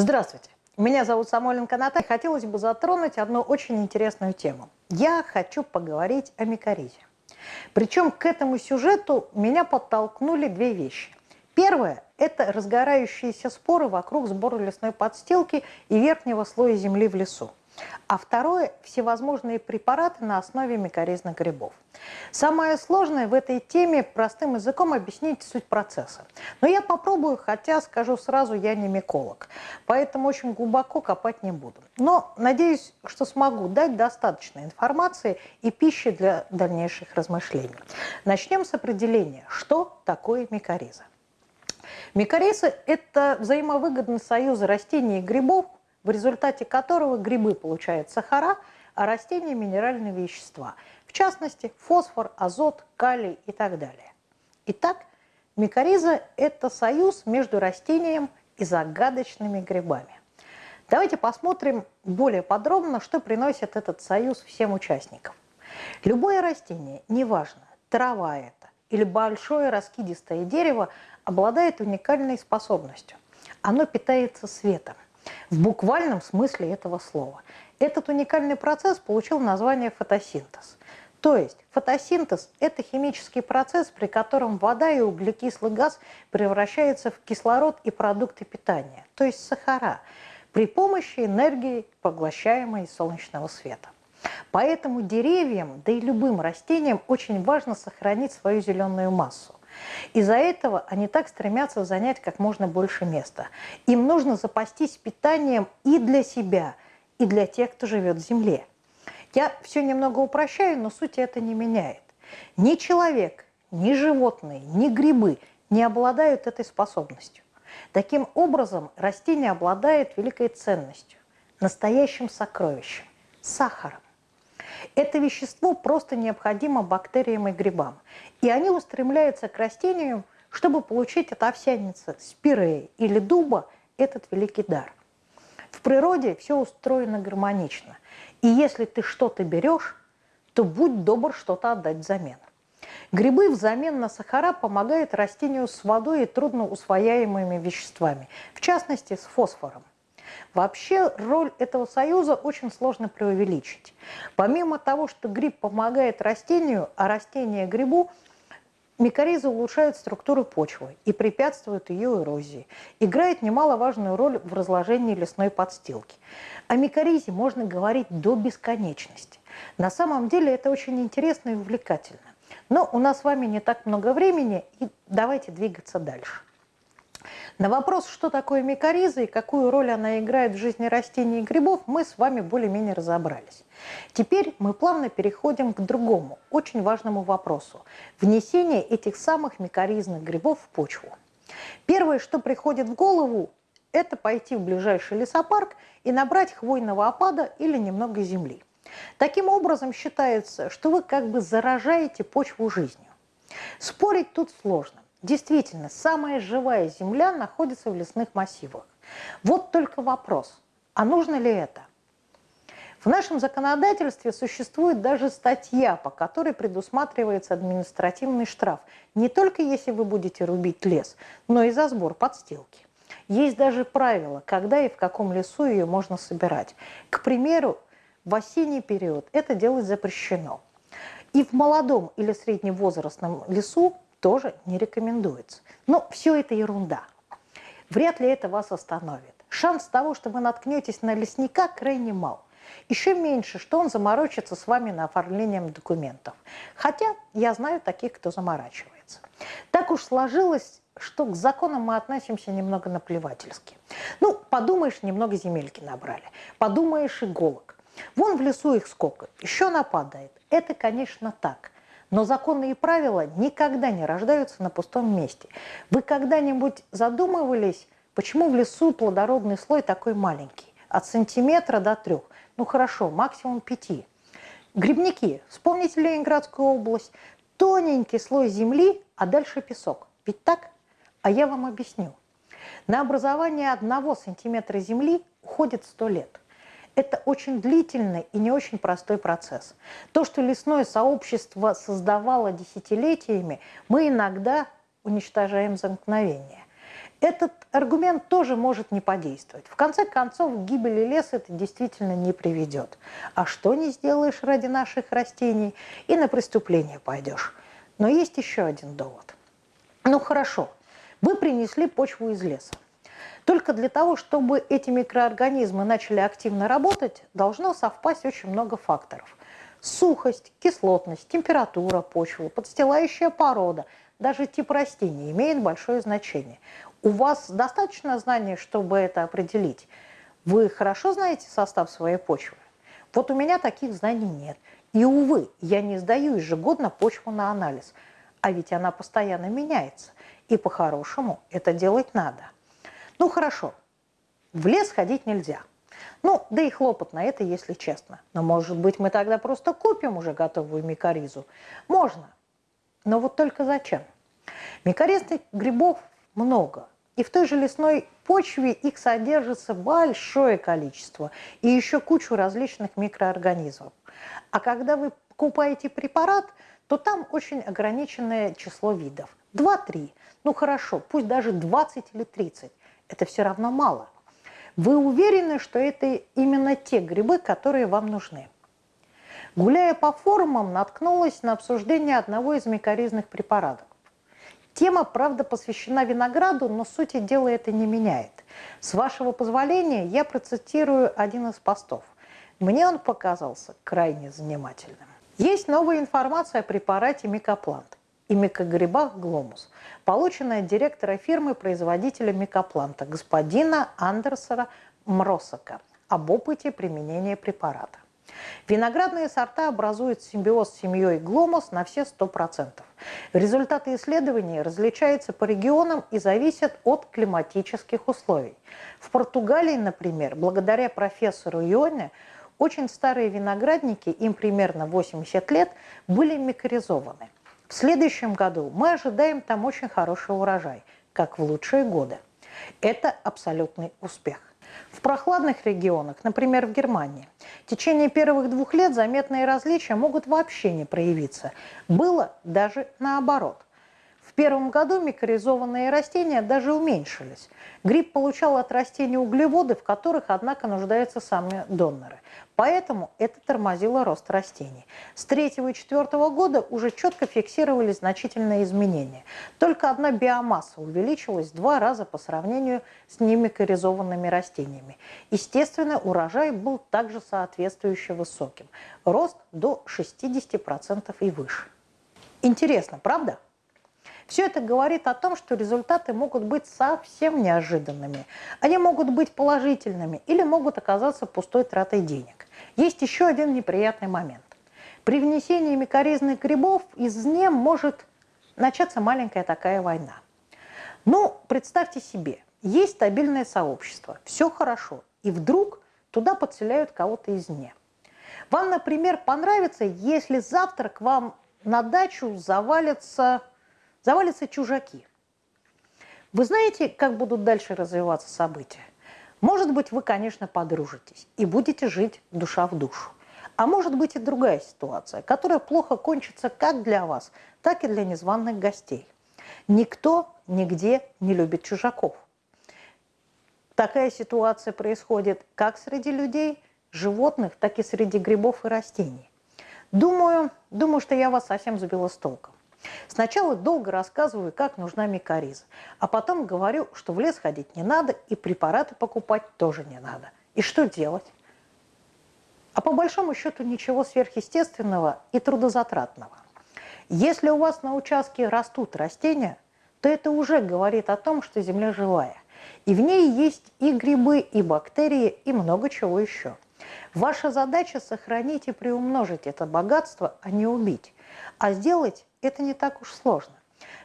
Здравствуйте, меня зовут Самойленко Наталья. Хотелось бы затронуть одну очень интересную тему. Я хочу поговорить о микоризе. Причем к этому сюжету меня подтолкнули две вещи. Первое – это разгорающиеся споры вокруг сбора лесной подстилки и верхнего слоя земли в лесу. А второе – всевозможные препараты на основе микоризных грибов. Самое сложное в этой теме простым языком объяснить суть процесса. Но я попробую, хотя скажу сразу, я не миколог, поэтому очень глубоко копать не буду. Но надеюсь, что смогу дать достаточно информации и пищи для дальнейших размышлений. Начнем с определения, что такое микориза. Микориза – это взаимовыгодный союз растений и грибов, в результате которого грибы получают сахара, а растения – минеральные вещества, в частности, фосфор, азот, калий и так далее. Итак, микориза – это союз между растением и загадочными грибами. Давайте посмотрим более подробно, что приносит этот союз всем участникам. Любое растение, неважно, трава это или большое раскидистое дерево, обладает уникальной способностью. Оно питается светом в буквальном смысле этого слова. Этот уникальный процесс получил название фотосинтез. То есть фотосинтез – это химический процесс, при котором вода и углекислый газ превращаются в кислород и продукты питания, то есть сахара, при помощи энергии, поглощаемой солнечного света. Поэтому деревьям, да и любым растениям очень важно сохранить свою зеленую массу. Из-за этого они так стремятся занять как можно больше места. Им нужно запастись питанием и для себя, и для тех, кто живет в земле. Я все немного упрощаю, но суть это не меняет. Ни человек, ни животные, ни грибы не обладают этой способностью. Таким образом, растение обладает великой ценностью, настоящим сокровищем – сахаром. Это вещество просто необходимо бактериям и грибам. И они устремляются к растениям, чтобы получить от овсяницы, спиреи или дуба этот великий дар. В природе все устроено гармонично. И если ты что-то берешь, то будь добр что-то отдать взамен. Грибы взамен на сахара помогают растению с водой и трудноусвояемыми веществами, в частности с фосфором. Вообще роль этого союза очень сложно преувеличить. Помимо того, что гриб помогает растению, а растение грибу, микориза улучшает структуру почвы и препятствует ее эрозии. Играет немаловажную роль в разложении лесной подстилки. О микоризе можно говорить до бесконечности. На самом деле это очень интересно и увлекательно. Но у нас с вами не так много времени, и давайте двигаться дальше. На вопрос, что такое микориза и какую роль она играет в жизни растений и грибов, мы с вами более-менее разобрались. Теперь мы плавно переходим к другому, очень важному вопросу – внесение этих самых микоризных грибов в почву. Первое, что приходит в голову, это пойти в ближайший лесопарк и набрать хвойного опада или немного земли. Таким образом, считается, что вы как бы заражаете почву жизнью. Спорить тут сложно. Действительно, самая живая земля находится в лесных массивах. Вот только вопрос, а нужно ли это? В нашем законодательстве существует даже статья, по которой предусматривается административный штраф, не только если вы будете рубить лес, но и за сбор подстилки. Есть даже правила, когда и в каком лесу ее можно собирать. К примеру, в осенний период это делать запрещено. И в молодом или средневозрастном лесу тоже не рекомендуется. Но все это ерунда. Вряд ли это вас остановит. Шанс того, что вы наткнетесь на лесника, крайне мал. Еще меньше, что он заморочится с вами на оформлением документов. Хотя я знаю таких, кто заморачивается. Так уж сложилось, что к законам мы относимся немного наплевательски. Ну, подумаешь, немного земельки набрали. Подумаешь, иголок. Вон в лесу их сколько, еще нападает. Это, конечно, так. Но законы и правила никогда не рождаются на пустом месте. Вы когда-нибудь задумывались, почему в лесу плодородный слой такой маленький? От сантиметра до трех. Ну хорошо, максимум пяти. Грибники. Вспомните Ленинградскую область. Тоненький слой земли, а дальше песок. Ведь так? А я вам объясню. На образование одного сантиметра земли уходит сто лет. Это очень длительный и не очень простой процесс. То, что лесное сообщество создавало десятилетиями, мы иногда уничтожаем за мгновение. Этот аргумент тоже может не подействовать. В конце концов, к гибели леса это действительно не приведет. А что не сделаешь ради наших растений, и на преступление пойдешь. Но есть еще один довод. Ну хорошо, вы принесли почву из леса. Только для того, чтобы эти микроорганизмы начали активно работать, должно совпасть очень много факторов. Сухость, кислотность, температура почвы, подстилающая порода, даже тип растения имеет большое значение. У вас достаточно знаний, чтобы это определить? Вы хорошо знаете состав своей почвы? Вот у меня таких знаний нет. И, увы, я не сдаю ежегодно почву на анализ. А ведь она постоянно меняется. И по-хорошему это делать надо. Ну хорошо, в лес ходить нельзя. Ну, да и хлопот на это, если честно. Но, может быть, мы тогда просто купим уже готовую микоризу? Можно. Но вот только зачем? Микоризных грибов много. И в той же лесной почве их содержится большое количество. И еще кучу различных микроорганизмов. А когда вы покупаете препарат, то там очень ограниченное число видов. Два-три. Ну хорошо, пусть даже 20 или 30 это все равно мало. Вы уверены, что это именно те грибы, которые вам нужны? Гуляя по форумам, наткнулась на обсуждение одного из микоризных препаратов. Тема, правда, посвящена винограду, но сути дела это не меняет. С вашего позволения я процитирую один из постов. Мне он показался крайне занимательным. Есть новая информация о препарате микоплант и микогрибах гломус, полученная директора фирмы-производителя микопланта господина Андерсера Мросака об опыте применения препарата. Виноградные сорта образуют симбиоз с семьей гломус на все 100%. Результаты исследований различаются по регионам и зависят от климатических условий. В Португалии, например, благодаря профессору Ионе, очень старые виноградники, им примерно 80 лет, были микоризованы. В следующем году мы ожидаем там очень хороший урожай, как в лучшие годы. Это абсолютный успех. В прохладных регионах, например, в Германии, в течение первых двух лет заметные различия могут вообще не проявиться. Было даже наоборот. Первом году микоризованные растения даже уменьшились. Гриб получал от растений углеводы, в которых, однако, нуждаются сами доноры. Поэтому это тормозило рост растений. С третьего и четвертого года уже четко фиксировались значительные изменения. Только одна биомасса увеличилась в два раза по сравнению с немикоризованными растениями. Естественно, урожай был также соответствующе высоким. Рост до 60% и выше. Интересно, правда? Все это говорит о том, что результаты могут быть совсем неожиданными. Они могут быть положительными или могут оказаться пустой тратой денег. Есть еще один неприятный момент. При внесении микоризных грибов из нем может начаться маленькая такая война. Ну, представьте себе, есть стабильное сообщество, все хорошо, и вдруг туда подселяют кого-то извне. Вам, например, понравится, если завтра к вам на дачу завалятся, завалятся чужаки. Вы знаете, как будут дальше развиваться события? Может быть, вы, конечно, подружитесь и будете жить душа в душу. А может быть и другая ситуация, которая плохо кончится как для вас, так и для незваных гостей. Никто нигде не любит чужаков. Такая ситуация происходит как среди людей, животных, так и среди грибов и растений. Думаю, думаю, что я вас совсем сбила с толком. Сначала долго рассказываю, как нужна микориза, а потом говорю, что в лес ходить не надо и препараты покупать тоже не надо. И что делать? А по большому счету ничего сверхъестественного и трудозатратного. Если у вас на участке растут растения, то это уже говорит о том, что земля живая. И в ней есть и грибы, и бактерии, и много чего еще. Ваша задача сохранить и приумножить это богатство, а не убить. А сделать это не так уж сложно.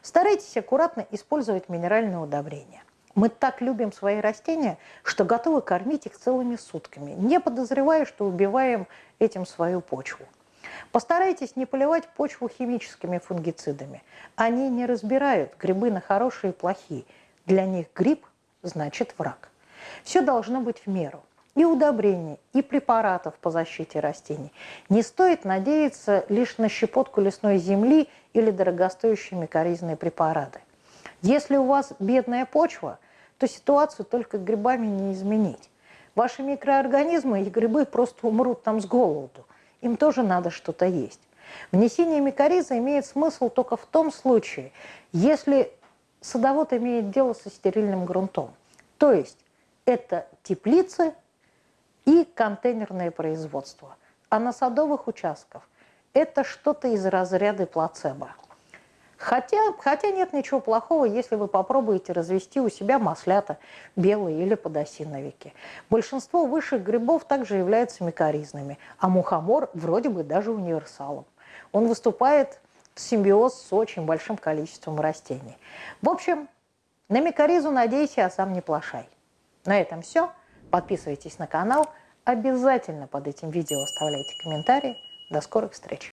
Старайтесь аккуратно использовать минеральные удобрения. Мы так любим свои растения, что готовы кормить их целыми сутками, не подозревая, что убиваем этим свою почву. Постарайтесь не поливать почву химическими фунгицидами. Они не разбирают грибы на хорошие и плохие. Для них гриб значит враг. Все должно быть в меру и удобрений, и препаратов по защите растений. Не стоит надеяться лишь на щепотку лесной земли или дорогостоящие микоризные препараты. Если у вас бедная почва, то ситуацию только грибами не изменить. Ваши микроорганизмы и грибы просто умрут там с голоду. Им тоже надо что-то есть. Внесение микориза имеет смысл только в том случае, если садовод имеет дело со стерильным грунтом. То есть это теплицы и контейнерное производство. А на садовых участках это что-то из разряда плацебо. Хотя, хотя нет ничего плохого, если вы попробуете развести у себя маслята белые или подосиновики. Большинство высших грибов также являются микоризными, а мухомор вроде бы даже универсалом. Он выступает в симбиоз с очень большим количеством растений. В общем, на микоризу надейся, а сам не плашай. На этом все. Подписывайтесь на канал. Обязательно под этим видео оставляйте комментарии. До скорых встреч!